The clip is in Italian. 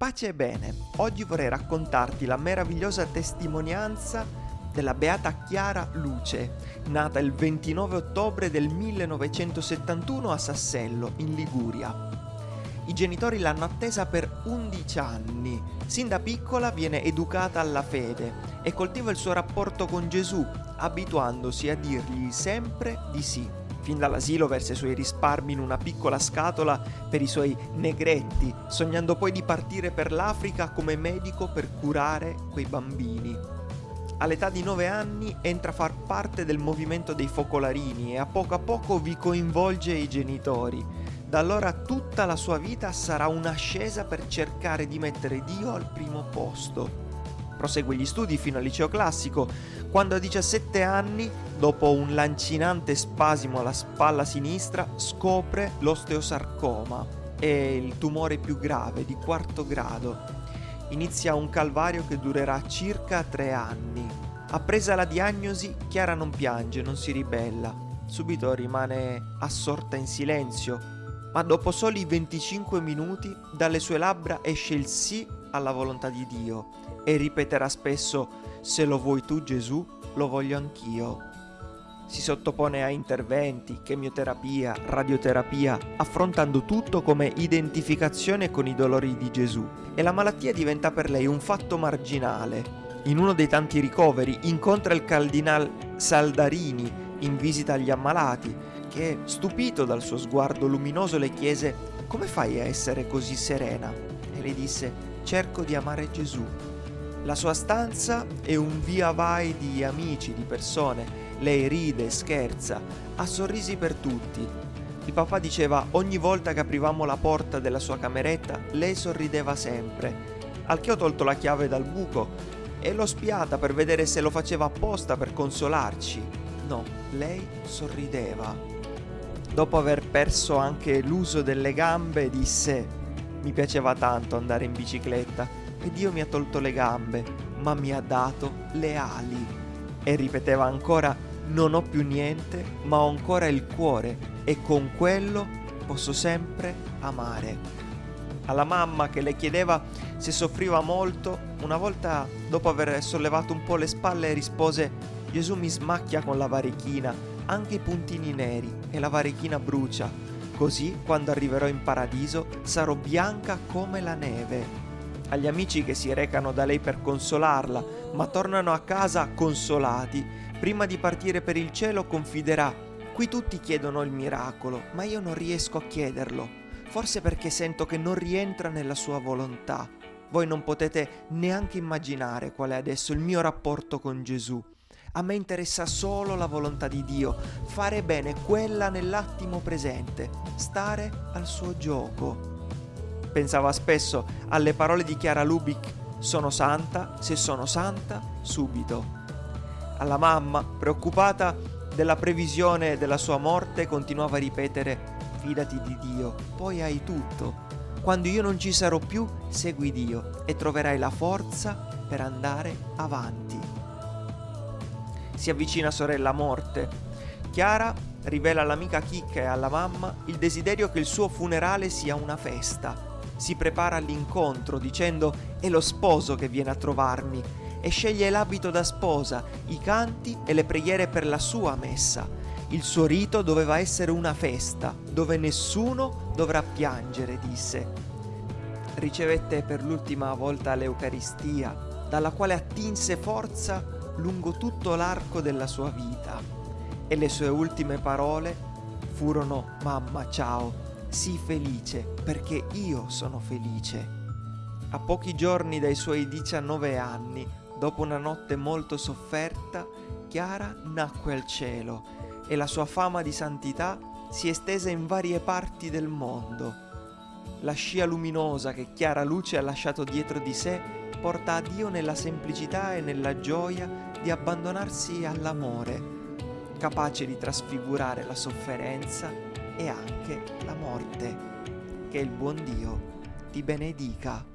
Pace e bene, oggi vorrei raccontarti la meravigliosa testimonianza della beata Chiara Luce, nata il 29 ottobre del 1971 a Sassello, in Liguria. I genitori l'hanno attesa per 11 anni. Sin da piccola viene educata alla fede e coltiva il suo rapporto con Gesù, abituandosi a dirgli sempre di sì. Fin dall'asilo versa i suoi risparmi in una piccola scatola per i suoi negretti, sognando poi di partire per l'Africa come medico per curare quei bambini. All'età di 9 anni entra a far parte del movimento dei focolarini e a poco a poco vi coinvolge i genitori. Da allora tutta la sua vita sarà un'ascesa per cercare di mettere Dio al primo posto. Prosegue gli studi fino al liceo classico, quando a 17 anni, dopo un lancinante spasimo alla spalla sinistra, scopre l'osteosarcoma. È il tumore più grave di quarto grado. Inizia un calvario che durerà circa tre anni. Appresa la diagnosi, Chiara non piange, non si ribella. Subito rimane assorta in silenzio, ma dopo soli 25 minuti dalle sue labbra esce il sì alla volontà di Dio e ripeterà spesso se lo vuoi tu Gesù, lo voglio anch'io. Si sottopone a interventi, chemioterapia, radioterapia, affrontando tutto come identificazione con i dolori di Gesù e la malattia diventa per lei un fatto marginale. In uno dei tanti ricoveri incontra il cardinal Saldarini in visita agli ammalati, che, stupito dal suo sguardo luminoso, le chiese come fai a essere così serena? E le disse cerco di amare Gesù. La sua stanza è un via vai di amici, di persone. Lei ride, scherza, ha sorrisi per tutti. Il papà diceva ogni volta che aprivamo la porta della sua cameretta, lei sorrideva sempre. Al che ho tolto la chiave dal buco e l'ho spiata per vedere se lo faceva apposta per consolarci. No, lei sorrideva. Dopo aver perso anche l'uso delle gambe, disse: Mi piaceva tanto andare in bicicletta e Dio mi ha tolto le gambe, ma mi ha dato le ali. E ripeteva ancora, non ho più niente, ma ho ancora il cuore e con quello posso sempre amare. Alla mamma che le chiedeva se soffriva molto, una volta dopo aver sollevato un po' le spalle rispose Gesù mi smacchia con la varichina, anche i puntini neri e la varichina brucia, così quando arriverò in paradiso sarò bianca come la neve agli amici che si recano da lei per consolarla, ma tornano a casa consolati, prima di partire per il cielo confiderà, qui tutti chiedono il miracolo, ma io non riesco a chiederlo, forse perché sento che non rientra nella sua volontà. Voi non potete neanche immaginare qual è adesso il mio rapporto con Gesù. A me interessa solo la volontà di Dio, fare bene quella nell'attimo presente, stare al suo gioco. Pensava spesso alle parole di Chiara Lubick, sono santa, se sono santa, subito. Alla mamma, preoccupata della previsione della sua morte, continuava a ripetere, fidati di Dio, poi hai tutto. Quando io non ci sarò più, segui Dio e troverai la forza per andare avanti. Si avvicina sorella morte. Chiara rivela all'amica Chicca e alla mamma il desiderio che il suo funerale sia una festa si prepara all'incontro dicendo è lo sposo che viene a trovarmi e sceglie l'abito da sposa, i canti e le preghiere per la sua messa. Il suo rito doveva essere una festa, dove nessuno dovrà piangere, disse. Ricevette per l'ultima volta l'Eucaristia, dalla quale attinse forza lungo tutto l'arco della sua vita. E le sue ultime parole furono Mamma ciao, Sii felice perché io sono felice. A pochi giorni dai suoi 19 anni, dopo una notte molto sofferta, Chiara nacque al cielo e la sua fama di santità si estese in varie parti del mondo. La scia luminosa che Chiara Luce ha lasciato dietro di sé porta a Dio nella semplicità e nella gioia di abbandonarsi all'amore, capace di trasfigurare la sofferenza e anche la morte. Che il buon Dio ti benedica.